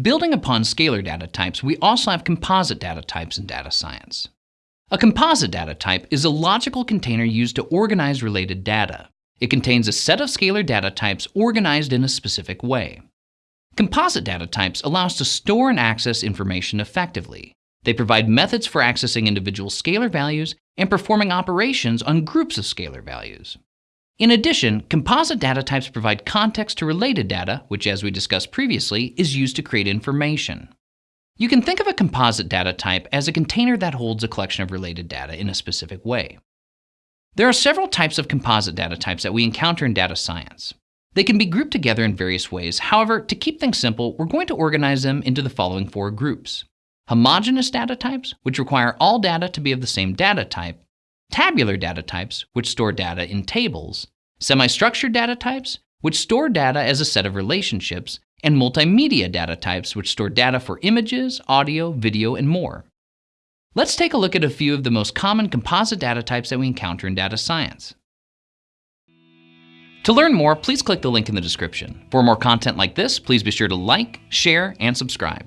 Building upon scalar data types, we also have composite data types in data science. A composite data type is a logical container used to organize related data. It contains a set of scalar data types organized in a specific way. Composite data types allow us to store and access information effectively. They provide methods for accessing individual scalar values and performing operations on groups of scalar values. In addition, composite data types provide context to related data, which as we discussed previously, is used to create information. You can think of a composite data type as a container that holds a collection of related data in a specific way. There are several types of composite data types that we encounter in data science. They can be grouped together in various ways. However, to keep things simple, we're going to organize them into the following four groups. Homogeneous data types, which require all data to be of the same data type. Tabular data types, which store data in tables. Semi-structured data types, which store data as a set of relationships and multimedia data types, which store data for images, audio, video, and more. Let's take a look at a few of the most common composite data types that we encounter in data science. To learn more, please click the link in the description. For more content like this, please be sure to like, share, and subscribe.